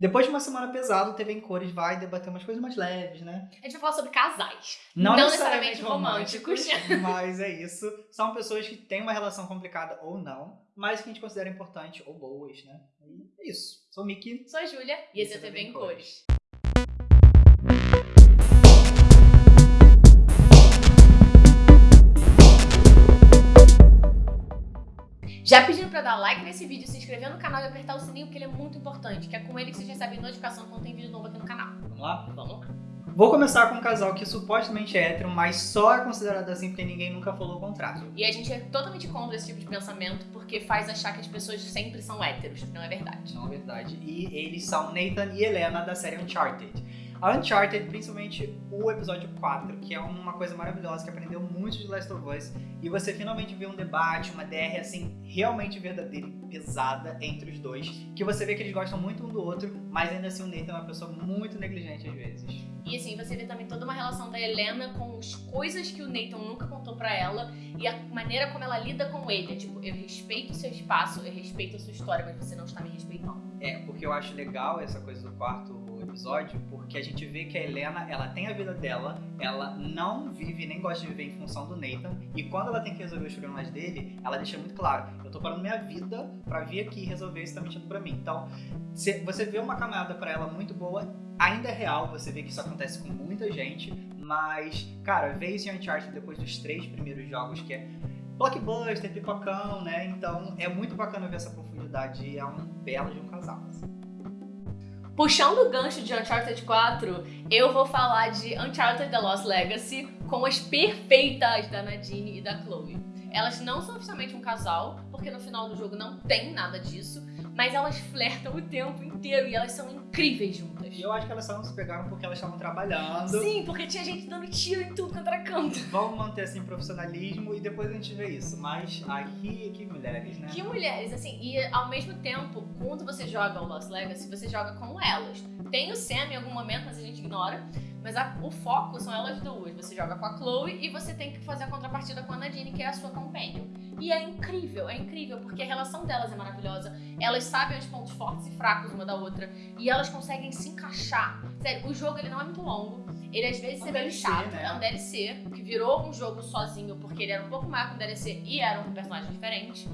Depois de uma semana pesada, o TV em Cores vai debater umas coisas mais leves, né? A gente vai falar sobre casais. Não, Não necessariamente necessariamente românticos. mas é isso. São pessoas que têm uma relação complicada ou não, mas que a gente considera importante ou boas, né? E é isso. Sou o Mickey. Sou a Júlia e esse é o TV em Cores. Já pedindo pra dar like nesse vídeo, se inscrever no canal e apertar o sininho, porque ele é muito importante, que é com ele que vocês recebem notificação quando tem vídeo novo aqui no canal. Vamos lá? Vamos lá. Vou começar com um casal que supostamente é hétero, mas só é considerado assim porque ninguém nunca falou o contrário. E a gente é totalmente contra esse tipo de pensamento, porque faz achar que as pessoas sempre são héteros. Não é verdade. Não é verdade. E eles são Nathan e Helena da série Uncharted. A Uncharted, principalmente o episódio 4, que é uma coisa maravilhosa, que aprendeu muito de Last of Us, e você finalmente vê um debate, uma DR assim, realmente verdadeira e pesada entre os dois, que você vê que eles gostam muito um do outro, mas ainda assim o Nathan é uma pessoa muito negligente às vezes. E assim, você vê também toda uma relação da Helena com as coisas que o Nathan nunca contou pra ela e a maneira como ela lida com ele. É tipo, eu respeito o seu espaço, eu respeito a sua história, mas você não está me respeitando. É, porque eu acho legal essa coisa do quarto episódio, porque a gente vê que a Helena, ela tem a vida dela, ela não vive nem gosta de viver em função do Nathan, e quando ela tem que resolver os problemas dele, ela deixa muito claro, eu tô parando minha vida pra vir aqui resolver isso tá mentindo pra mim. Então, você vê uma caminhada para ela muito boa, ainda é real, você vê que isso acontece com muita gente, mas, cara, ver isso em Uncharted depois dos três primeiros jogos, que é blockbuster, pipocão, né? Então é muito bacana ver essa profundidade é um belo de um casal. Assim. Puxando o gancho de Uncharted 4, eu vou falar de Uncharted The Lost Legacy com as perfeitas da Nadine e da Chloe. Elas não são oficialmente um casal, porque no final do jogo não tem nada disso, mas elas flertam o tempo inteiro e elas são incríveis juntas. E eu acho que elas só não se pegaram porque elas estavam trabalhando. Sim, porque tinha gente dando tiro em tudo era canto. Vamos manter assim profissionalismo e depois a gente vê isso. Mas aqui, que mulheres, né? Que mulheres, assim, e ao mesmo tempo, quando você joga o Lost Legacy, você joga com elas. Tem o Sam em algum momento, mas a gente ignora. Mas a, o foco são elas duas. Você joga com a Chloe e você tem que fazer a contrapartida com a Nadine, que é a sua companion. E é incrível, é incrível, porque a relação delas é maravilhosa. Elas sabem os pontos fortes e fracos uma da outra. E elas conseguem se encaixar. Sério, o jogo ele não é muito longo. Ele às vezes é, é meio chato. Né? É um DLC, que virou um jogo sozinho, porque ele era um pouco maior que um DLC e era um personagem diferente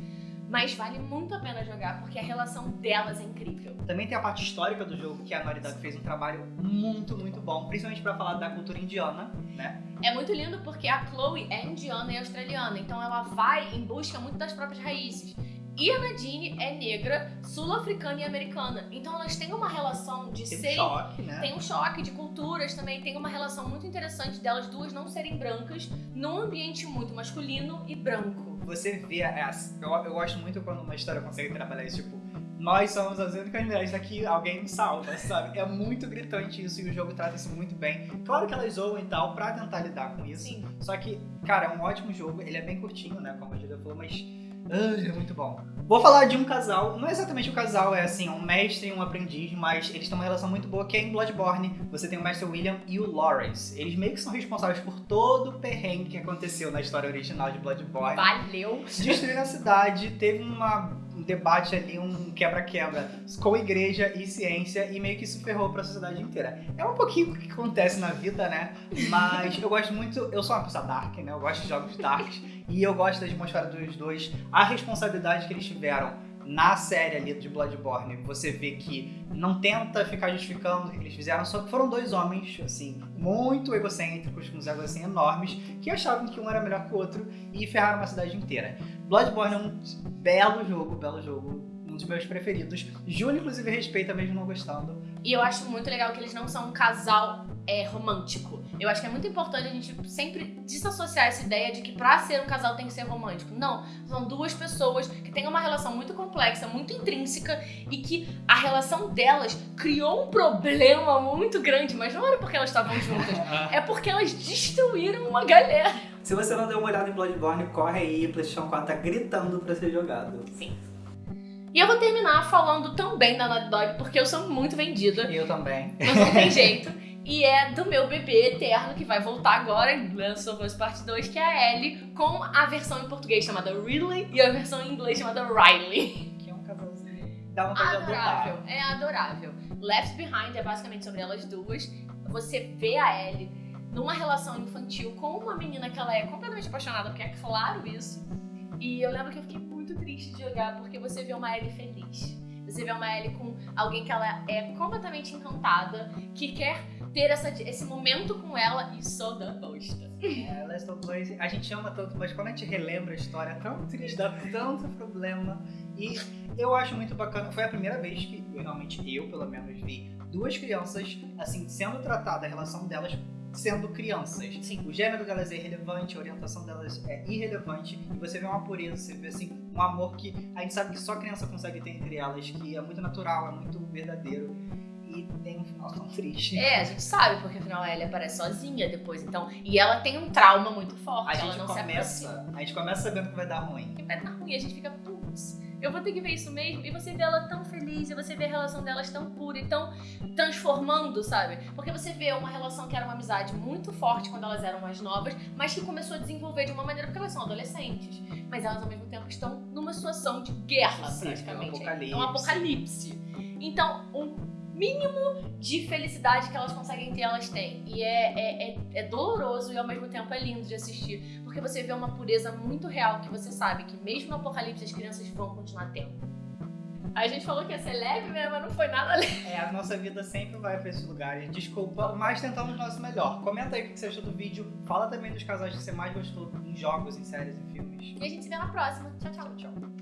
mas vale muito a pena jogar porque a relação delas é incrível. Também tem a parte histórica do jogo que a Naughty Dog fez um trabalho muito, muito bom, principalmente para falar da cultura indiana, né? É muito lindo porque a Chloe é indiana e australiana, então ela vai em busca muito das próprias raízes. E a Nadine é negra, sul-africana e americana. Então elas têm uma relação de tem serem. Um choque, né? Tem um choque de culturas também. Tem uma relação muito interessante delas duas não serem brancas num ambiente muito masculino e branco. Você vê. É, eu, eu gosto muito quando uma história consegue trabalhar isso, tipo. Nós somos as únicas mulheres daqui, alguém me salva, sabe? É muito gritante isso e o jogo trata isso muito bem. Claro que elas zoam e tal pra tentar lidar com isso. Sim. Só que, cara, é um ótimo jogo. Ele é bem curtinho, né? Como a Julia falou, mas é muito bom. Vou falar de um casal, não é exatamente um casal, é assim, um mestre e um aprendiz, mas eles têm uma relação muito boa que é em Bloodborne. Você tem o mestre William e o Lawrence. Eles meio que são responsáveis por todo o perrengue que aconteceu na história original de Bloodborne. Valeu! Destruíram a cidade, teve uma um debate ali, um quebra-quebra com igreja e ciência e meio que isso ferrou pra sociedade inteira. É um pouquinho o que acontece na vida, né? Mas eu gosto muito, eu sou uma pessoa dark, né? Eu gosto de jogos darks e eu gosto da atmosfera dos dois, a responsabilidade que eles tiveram na série ali de Bloodborne, você vê que não tenta ficar justificando o que eles fizeram, só que foram dois homens, assim, muito egocêntricos, com os egos assim enormes, que achavam que um era melhor que o outro e ferraram uma cidade inteira. Bloodborne é um belo jogo, belo jogo, um dos meus preferidos. Júlio, inclusive, respeita mesmo não gostando. E eu acho muito legal que eles não são um casal é, romântico. Eu acho que é muito importante a gente sempre desassociar essa ideia de que pra ser um casal tem que ser romântico. Não, são duas pessoas que têm uma relação muito complexa, muito intrínseca e que a relação delas criou um problema muito grande, mas não era porque elas estavam juntas, é porque elas destruíram uma galera. Se você não deu uma olhada em Bloodborne, corre aí, PlayStation 4 tá gritando pra ser jogado. Sim. E eu vou terminar falando também da Naughty Dog, porque eu sou muito vendida. Eu também. Mas não tem jeito. E é do meu bebê eterno, que vai voltar agora em Last of Us Part 2, que é a Ellie, com a versão em português chamada Ridley e a versão em inglês chamada Riley. Que é um casalzinho. dá vontade de adorável. É adorável. Left Behind é basicamente sobre elas duas. Você vê a Ellie numa relação infantil com uma menina que ela é completamente apaixonada, porque é claro isso. E eu lembro que eu fiquei muito triste de jogar, porque você vê uma Ellie feliz. Você vê uma Ellie com alguém que ela é completamente encantada, que quer ter essa, esse momento com ela e só dá bosta. É, Last of Us, a gente ama tanto, mas quando a gente relembra a história, é tão triste, dá tanto problema. E eu acho muito bacana, foi a primeira vez que, realmente, eu pelo menos, vi duas crianças, assim, sendo tratada, a relação delas sendo crianças. Sim. O gênero delas é irrelevante, a orientação delas é irrelevante, e você vê uma pureza, você vê, assim, um amor que a gente sabe que só criança consegue ter entre elas, que é muito natural, é muito verdadeiro. E tem um final tão triste. É, a gente sabe, porque afinal a Ellie aparece sozinha depois, então. E ela tem um trauma muito forte. A ela gente começa, a gente começa sabendo que vai dar ruim. E vai dar ruim, a gente fica, putz, eu vou ter que ver isso mesmo. E você vê ela tão feliz, e você vê a relação delas tão pura e tão transformando, sabe? Porque você vê uma relação que era uma amizade muito forte quando elas eram mais novas, mas que começou a desenvolver de uma maneira, porque elas são adolescentes. Mas elas ao mesmo tempo estão numa situação de guerra, Sim, praticamente. é um apocalipse. É um apocalipse. Então, um mínimo de felicidade que elas conseguem ter, elas têm. E é, é, é, é doloroso e ao mesmo tempo é lindo de assistir. Porque você vê uma pureza muito real que você sabe que mesmo no apocalipse as crianças vão continuar tendo. A gente falou que ia ser leve, né? Mas não foi nada leve. É, a nossa vida sempre vai pra esses lugares. Desculpa, mas tentamos o nosso melhor. Comenta aí o que você achou do vídeo. Fala também dos casais que você mais gostou em jogos, em séries, em filmes. E a gente se vê na próxima. Tchau, tchau. Tchau.